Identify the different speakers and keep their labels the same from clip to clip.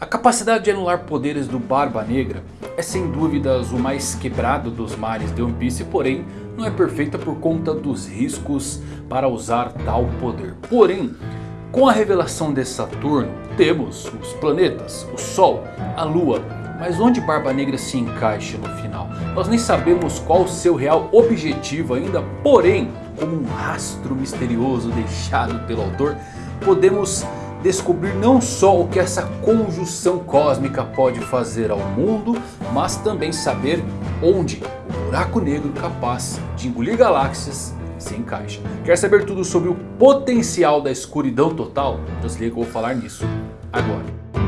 Speaker 1: A capacidade de anular poderes do Barba Negra é sem dúvidas o mais quebrado dos mares de One Piece, porém não é perfeita por conta dos riscos para usar tal poder. Porém, com a revelação de Saturno, temos os planetas, o Sol, a Lua, mas onde Barba Negra se encaixa no final? Nós nem sabemos qual o seu real objetivo ainda, porém, como um rastro misterioso deixado pelo autor, podemos descobrir não só o que essa conjunção cósmica pode fazer ao mundo, mas também saber onde o buraco negro capaz de engolir galáxias se encaixa. Quer saber tudo sobre o potencial da escuridão total? Então se liga que eu vou falar nisso agora.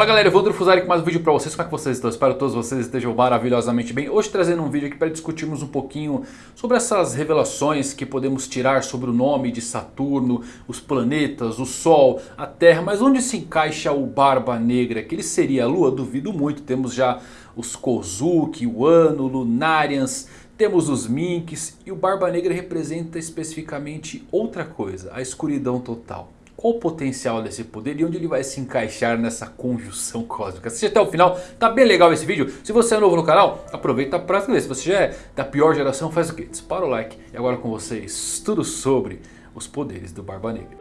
Speaker 1: Fala galera, eu vou Drufuzari com mais um vídeo pra vocês, como é que vocês estão? Espero que todos vocês estejam maravilhosamente bem. Hoje trazendo um vídeo aqui para discutirmos um pouquinho sobre essas revelações que podemos tirar sobre o nome de Saturno, os planetas, o Sol, a Terra. Mas onde se encaixa o Barba Negra? Que ele seria a Lua? Duvido muito, temos já os Kozuki, o Ano, Lunarians... Temos os Minks e o Barba Negra representa especificamente outra coisa, a escuridão total. Qual o potencial desse poder e onde ele vai se encaixar nessa conjunção cósmica? Assiste até o final, tá bem legal esse vídeo. Se você é novo no canal, aproveita para se inscrever. Se você já é da pior geração, faz o quê? Dispara o like. E agora com vocês, tudo sobre os poderes do Barba Negra.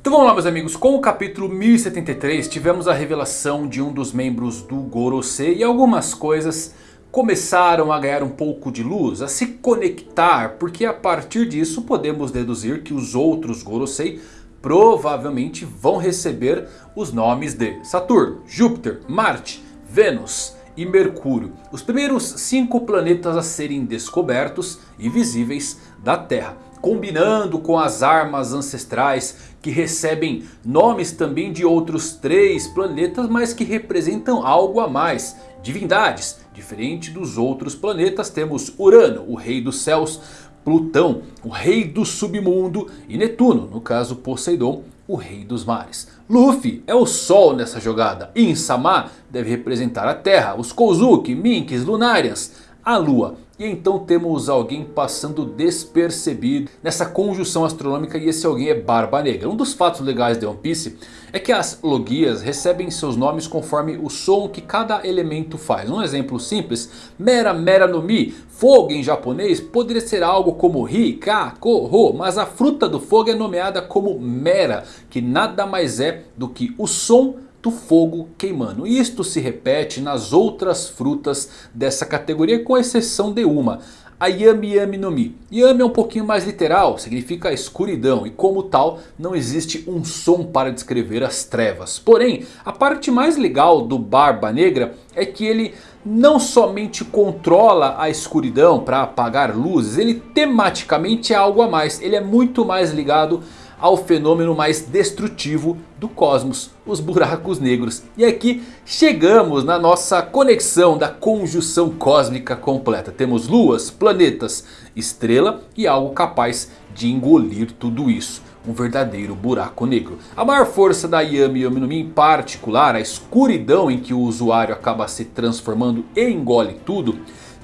Speaker 1: Então vamos lá meus amigos, com o capítulo 1073 tivemos a revelação de um dos membros do Gorosei e algumas coisas começaram a ganhar um pouco de luz, a se conectar, porque a partir disso podemos deduzir que os outros Gorosei provavelmente vão receber os nomes de Saturno, Júpiter, Marte, Vênus e Mercúrio. Os primeiros cinco planetas a serem descobertos e visíveis da Terra. Combinando com as armas ancestrais que recebem nomes também de outros três planetas. Mas que representam algo a mais. Divindades Diferente dos outros planetas, temos Urano, o rei dos céus, Plutão, o rei do submundo e Netuno, no caso Poseidon, o rei dos mares. Luffy é o sol nessa jogada. Insama deve representar a terra, os Kozuki, Minks, Lunarians, a lua. E então temos alguém passando despercebido nessa conjunção astronômica e esse alguém é Barba Negra. Um dos fatos legais de One Piece é que as logias recebem seus nomes conforme o som que cada elemento faz. Um exemplo simples, Mera Mera no Mi, fogo em japonês poderia ser algo como Ri, Ka, Ko, Ro. Mas a fruta do fogo é nomeada como Mera, que nada mais é do que o som do fogo queimando. Isto se repete nas outras frutas dessa categoria com exceção de uma. A Yami Yami no Mi. Yami é um pouquinho mais literal, significa escuridão e como tal não existe um som para descrever as trevas. Porém, a parte mais legal do Barba Negra é que ele não somente controla a escuridão para apagar luzes, ele tematicamente é algo a mais. Ele é muito mais ligado ao fenômeno mais destrutivo do cosmos, os buracos negros. E aqui chegamos na nossa conexão da conjunção cósmica completa. Temos luas, planetas, estrela e algo capaz de engolir tudo isso. Um verdadeiro buraco negro. A maior força da Yami Yami no Mi em particular, a escuridão em que o usuário acaba se transformando e engole tudo,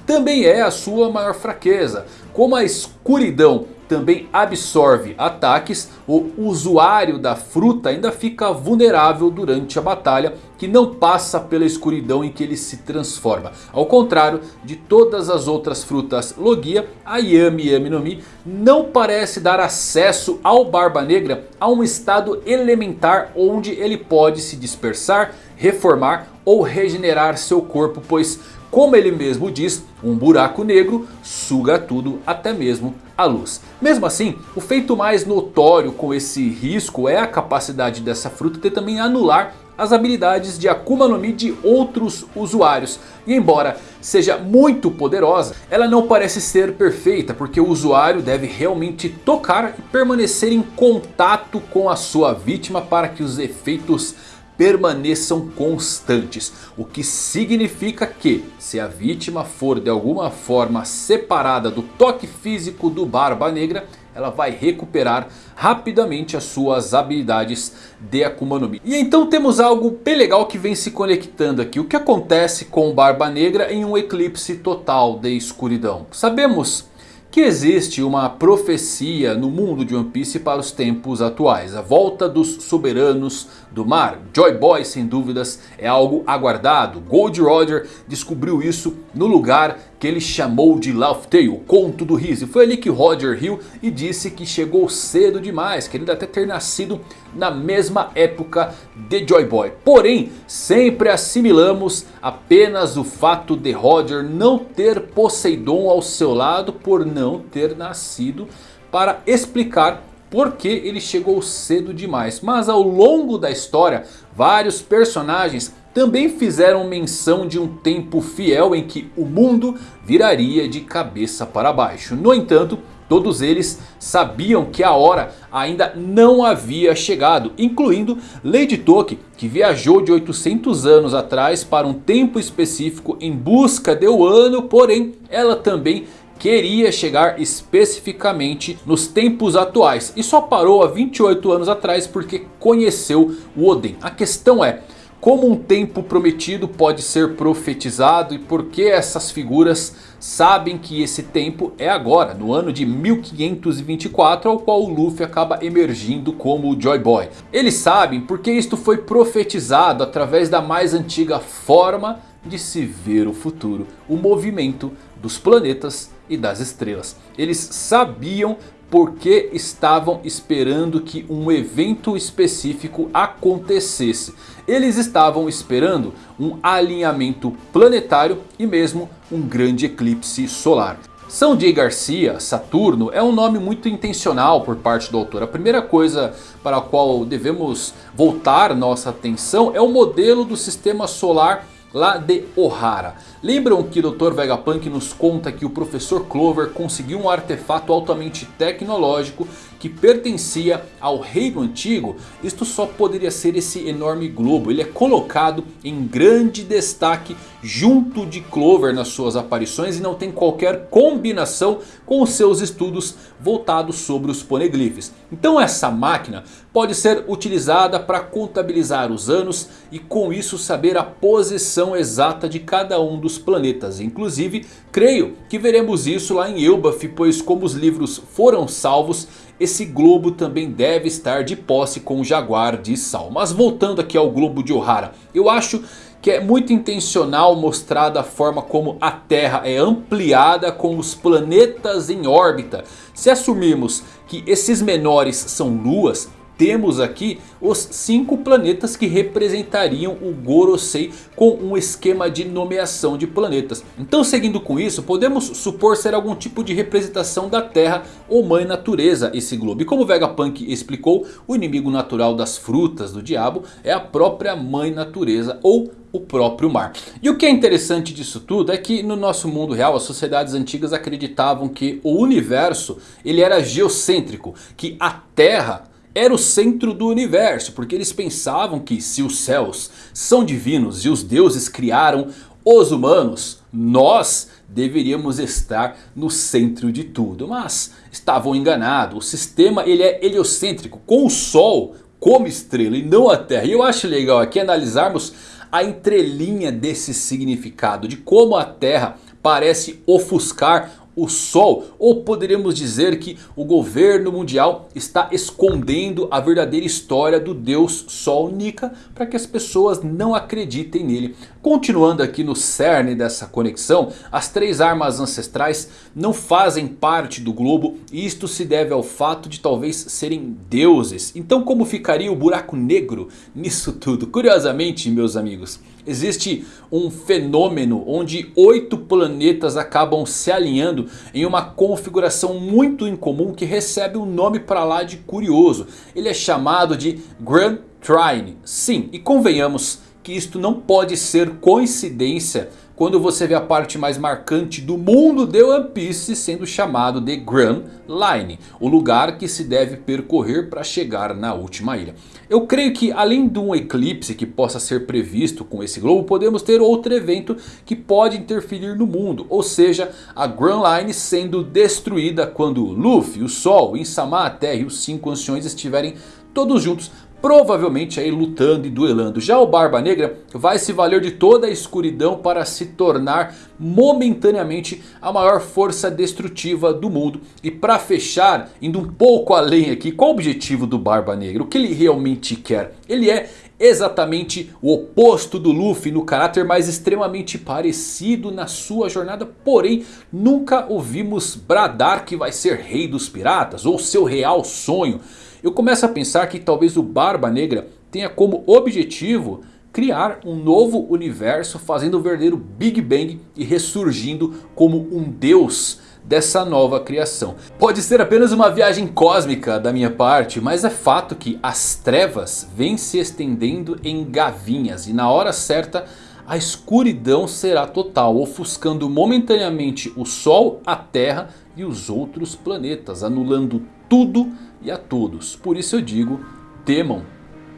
Speaker 1: também é a sua maior fraqueza. Como a escuridão também absorve ataques, o usuário da fruta ainda fica vulnerável durante a batalha que não passa pela escuridão em que ele se transforma. Ao contrário de todas as outras frutas Logia, a Yami Yami no Mi não parece dar acesso ao Barba Negra a um estado elementar onde ele pode se dispersar, reformar ou regenerar seu corpo, pois como ele mesmo diz, um buraco negro suga tudo, até mesmo a luz. Mesmo assim, o feito mais notório com esse risco é a capacidade dessa fruta de também anular as habilidades de Akuma no Mi de outros usuários. E embora seja muito poderosa, ela não parece ser perfeita. Porque o usuário deve realmente tocar e permanecer em contato com a sua vítima para que os efeitos permaneçam constantes. O que significa que se a vítima for de alguma forma separada do toque físico do Barba Negra ela vai recuperar rapidamente as suas habilidades de Akuma no Mi. E então temos algo bem legal que vem se conectando aqui. O que acontece com Barba Negra em um eclipse total de escuridão? Sabemos que existe uma profecia no mundo de One Piece para os tempos atuais. A volta dos soberanos do mar. Joy Boy sem dúvidas é algo aguardado. Gold Roger descobriu isso no lugar que ele chamou de Laugh Tale, o conto do riso. Foi ali que Roger riu e disse que chegou cedo demais, querendo até ter nascido na mesma época de Joy Boy. Porém, sempre assimilamos apenas o fato de Roger não ter Poseidon ao seu lado por não ter nascido para explicar porque ele chegou cedo demais. Mas ao longo da história, vários personagens também fizeram menção de um tempo fiel em que o mundo viraria de cabeça para baixo. No entanto, todos eles sabiam que a hora ainda não havia chegado. Incluindo Lady Toki, que viajou de 800 anos atrás para um tempo específico em busca de Wano. Porém, ela também queria chegar especificamente nos tempos atuais. E só parou há 28 anos atrás porque conheceu o Oden. A questão é... Como um tempo prometido pode ser profetizado e por que essas figuras sabem que esse tempo é agora, no ano de 1524, ao qual o Luffy acaba emergindo como o Joy Boy. Eles sabem porque isto foi profetizado através da mais antiga forma de se ver o futuro, o movimento dos planetas e das estrelas. Eles sabiam porque estavam esperando que um evento específico acontecesse. Eles estavam esperando um alinhamento planetário e mesmo um grande eclipse solar. São J. Garcia, Saturno, é um nome muito intencional por parte do autor. A primeira coisa para a qual devemos voltar nossa atenção é o modelo do sistema solar lá de Ohara. Lembram que Dr. Vegapunk nos conta que o Professor Clover conseguiu um artefato altamente tecnológico que pertencia ao reino antigo? Isto só poderia ser esse enorme globo. Ele é colocado em grande destaque junto de Clover nas suas aparições e não tem qualquer combinação com os seus estudos voltados sobre os poneglyphs. Então essa máquina pode ser utilizada para contabilizar os anos e com isso saber a posição exata de cada um dos planetas. Inclusive, creio que veremos isso lá em Elbaf, pois como os livros foram salvos, esse globo também deve estar de posse com o Jaguar de Sal. Mas voltando aqui ao globo de Ohara, eu acho que é muito intencional mostrada a forma como a Terra é ampliada com os planetas em órbita. Se assumirmos que esses menores são luas, temos aqui os cinco planetas que representariam o Gorosei com um esquema de nomeação de planetas. Então seguindo com isso, podemos supor ser algum tipo de representação da Terra ou Mãe Natureza esse globo. E como Vegapunk explicou, o inimigo natural das frutas do diabo é a própria Mãe Natureza ou o próprio mar. E o que é interessante disso tudo é que no nosso mundo real as sociedades antigas acreditavam que o universo ele era geocêntrico, que a Terra era o centro do universo, porque eles pensavam que se os céus são divinos e os deuses criaram os humanos, nós deveríamos estar no centro de tudo. Mas estavam enganados, o sistema ele é heliocêntrico, com o Sol como estrela e não a Terra. E eu acho legal aqui analisarmos a entrelinha desse significado, de como a Terra parece ofuscar o Sol? Ou poderíamos dizer que o governo mundial está escondendo a verdadeira história do Deus Sol Nika para que as pessoas não acreditem nele? Continuando aqui no cerne dessa conexão, as três armas ancestrais não fazem parte do globo e isto se deve ao fato de talvez serem deuses. Então como ficaria o buraco negro nisso tudo? Curiosamente meus amigos, existe um fenômeno onde oito planetas acabam se alinhando em uma configuração muito incomum que recebe um nome para lá de curioso. Ele é chamado de Grand Trine. Sim, e convenhamos que isto não pode ser coincidência quando você vê a parte mais marcante do mundo de One Piece sendo chamado de Grand Line. O lugar que se deve percorrer para chegar na última ilha. Eu creio que além de um eclipse que possa ser previsto com esse globo, podemos ter outro evento que pode interferir no mundo. Ou seja, a Grand Line sendo destruída quando Luffy, o Sol, Insama, a Terra e os cinco anciões estiverem todos juntos provavelmente aí lutando e duelando. Já o Barba Negra vai se valer de toda a escuridão para se tornar momentaneamente a maior força destrutiva do mundo. E para fechar, indo um pouco além aqui, qual o objetivo do Barba Negra? O que ele realmente quer? Ele é exatamente o oposto do Luffy no caráter mais extremamente parecido na sua jornada. Porém nunca ouvimos bradar que vai ser rei dos piratas ou seu real sonho. Eu começo a pensar que talvez o Barba Negra tenha como objetivo criar um novo universo fazendo o verdadeiro Big Bang e ressurgindo como um deus dessa nova criação. Pode ser apenas uma viagem cósmica da minha parte, mas é fato que as trevas vêm se estendendo em gavinhas e na hora certa a escuridão será total, ofuscando momentaneamente o Sol, a Terra e os outros planetas, anulando tudo e a todos. Por isso eu digo, temam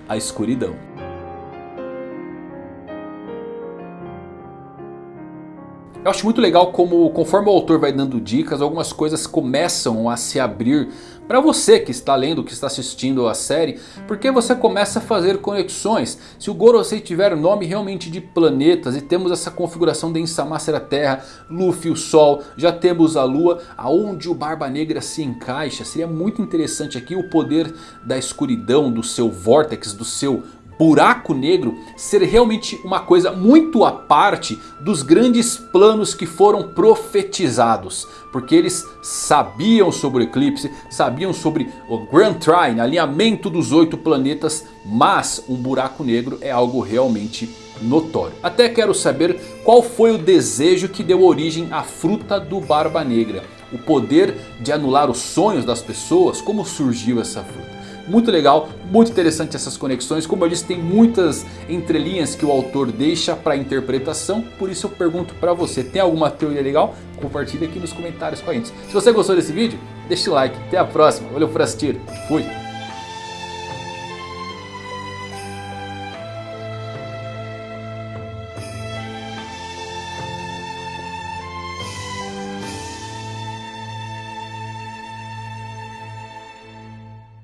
Speaker 1: a escuridão. Eu acho muito legal como conforme o autor vai dando dicas, algumas coisas começam a se abrir para você que está lendo, que está assistindo a série, porque você começa a fazer conexões. Se o Gorosei tiver nome realmente de planetas e temos essa configuração de Insama ser a Terra, Luffy o Sol, já temos a Lua, aonde o Barba Negra se encaixa. Seria muito interessante aqui o poder da escuridão, do seu Vortex, do seu buraco negro ser realmente uma coisa muito à parte dos grandes planos que foram profetizados. Porque eles sabiam sobre o eclipse, sabiam sobre o Grand Trine, alinhamento dos oito planetas. Mas um buraco negro é algo realmente notório. Até quero saber qual foi o desejo que deu origem à fruta do Barba Negra. O poder de anular os sonhos das pessoas, como surgiu essa fruta. Muito legal, muito interessante essas conexões. Como eu disse, tem muitas entrelinhas que o autor deixa para interpretação. Por isso eu pergunto para você, tem alguma teoria legal? Compartilhe aqui nos comentários com a gente. Se você gostou desse vídeo, deixe o like. Até a próxima. Valeu por assistir. Fui.